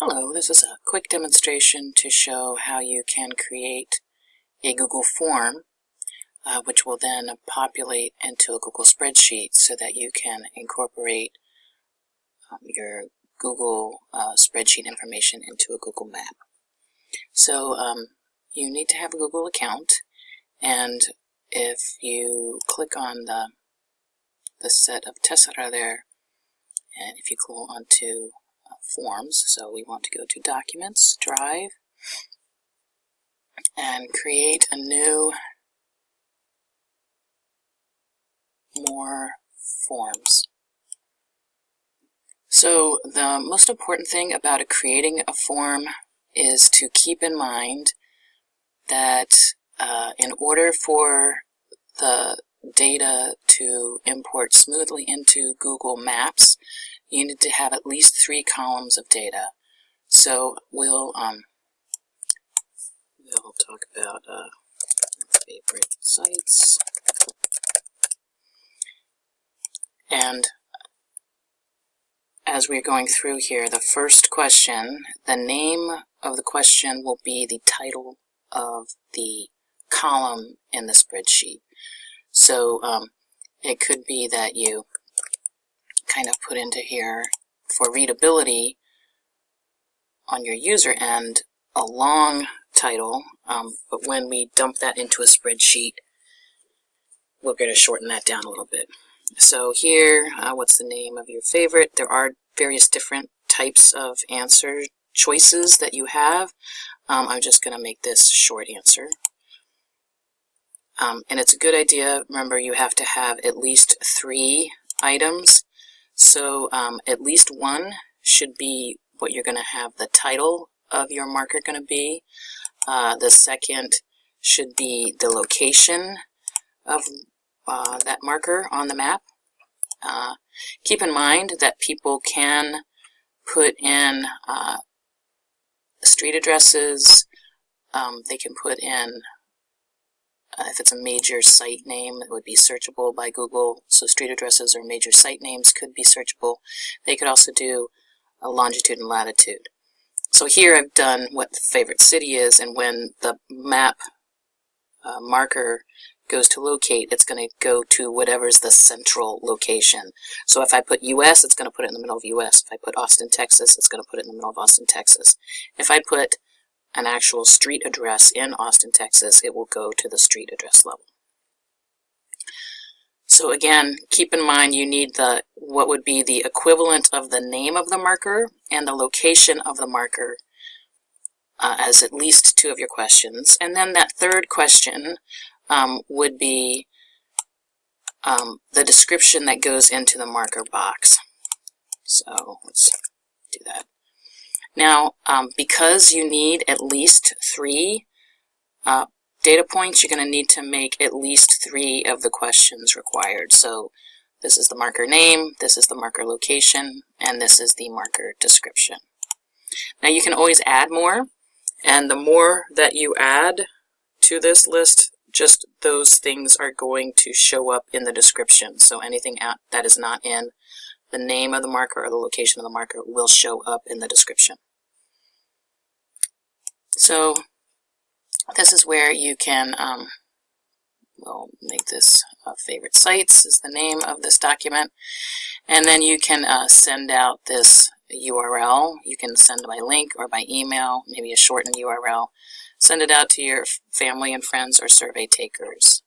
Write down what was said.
Hello, this is a quick demonstration to show how you can create a Google form uh, which will then populate into a Google spreadsheet so that you can incorporate um, your Google uh, spreadsheet information into a Google map. So um, you need to have a Google account and if you click on the, the set of tessera there and if you go onto forms. So we want to go to Documents, Drive, and create a new more forms. So the most important thing about creating a form is to keep in mind that uh, in order for the data to import smoothly into Google Maps, you need to have at least three columns of data. So we'll um, we'll talk about uh, favorite sites and as we're going through here, the first question, the name of the question will be the title of the column in the spreadsheet. So um, it could be that you kind of put into here for readability on your user end a long title, um, but when we dump that into a spreadsheet, we're going to shorten that down a little bit. So here, uh, what's the name of your favorite? There are various different types of answer choices that you have. Um, I'm just going to make this short answer. Um, and it's a good idea, remember you have to have at least three items so um, at least one should be what you're going to have the title of your marker going to be. Uh, the second should be the location of uh, that marker on the map. Uh, keep in mind that people can put in uh, street addresses, um, they can put in uh, if it's a major site name, it would be searchable by Google. So street addresses or major site names could be searchable. They could also do a longitude and latitude. So here I've done what the favorite city is, and when the map uh, marker goes to locate, it's going to go to whatever's the central location. So if I put US, it's going to put it in the middle of US. If I put Austin, Texas, it's going to put it in the middle of Austin, Texas. If I put an actual street address in Austin, Texas, it will go to the street address level. So again, keep in mind you need the what would be the equivalent of the name of the marker and the location of the marker uh, as at least two of your questions. And then that third question um, would be um, the description that goes into the marker box. So let's. Now, um, because you need at least three uh, data points, you're going to need to make at least three of the questions required. So this is the marker name, this is the marker location, and this is the marker description. Now you can always add more, and the more that you add to this list, just those things are going to show up in the description. So anything that is not in the name of the marker or the location of the marker will show up in the description. So this is where you can, um, we'll make this uh, favorite sites is the name of this document. And then you can uh, send out this URL. You can send by link or by email, maybe a shortened URL. Send it out to your family and friends or survey takers.